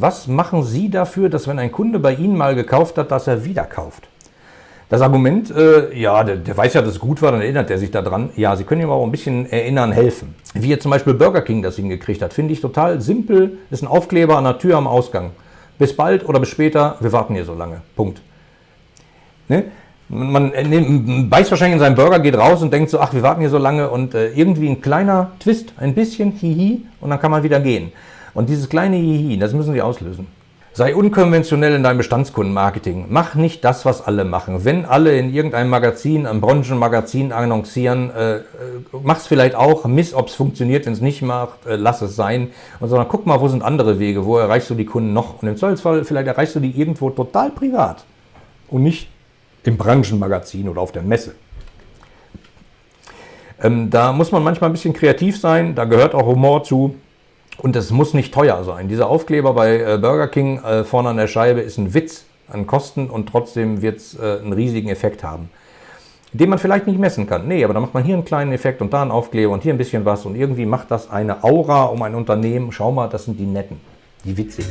Was machen Sie dafür, dass wenn ein Kunde bei Ihnen mal gekauft hat, dass er wieder kauft? Das Argument, äh, ja, der, der, weiß ja, dass es gut war, dann erinnert er sich daran. Ja, Sie können ihm auch ein bisschen erinnern, helfen. Wie jetzt zum Beispiel Burger King das hingekriegt hat, finde ich total simpel. Ist ein Aufkleber an der Tür am Ausgang. Bis bald oder bis später, wir warten hier so lange. Punkt. Ne? Man ne, beißt wahrscheinlich in seinen Burger, geht raus und denkt so, ach, wir warten hier so lange und äh, irgendwie ein kleiner Twist, ein bisschen Hihi und dann kann man wieder gehen. Und dieses kleine Hihi, das müssen Sie auslösen. Sei unkonventionell in deinem Bestandskundenmarketing. Mach nicht das, was alle machen. Wenn alle in irgendeinem Magazin, einem Branchenmagazin annoncieren, äh, äh, mach's vielleicht auch, miss, ob es funktioniert. Wenn es nicht macht, äh, lass es sein. Und sondern guck mal, wo sind andere Wege, wo erreichst du die Kunden noch? Und im Zweifelsfall, vielleicht erreichst du die irgendwo total privat und nicht im Branchenmagazin oder auf der Messe. Ähm, da muss man manchmal ein bisschen kreativ sein, da gehört auch Humor zu. Und es muss nicht teuer sein. Dieser Aufkleber bei äh, Burger King äh, vorne an der Scheibe ist ein Witz an Kosten und trotzdem wird es äh, einen riesigen Effekt haben. Den man vielleicht nicht messen kann. Nee, aber da macht man hier einen kleinen Effekt und da einen Aufkleber und hier ein bisschen was und irgendwie macht das eine Aura um ein Unternehmen. Schau mal, das sind die Netten, die Witzigen.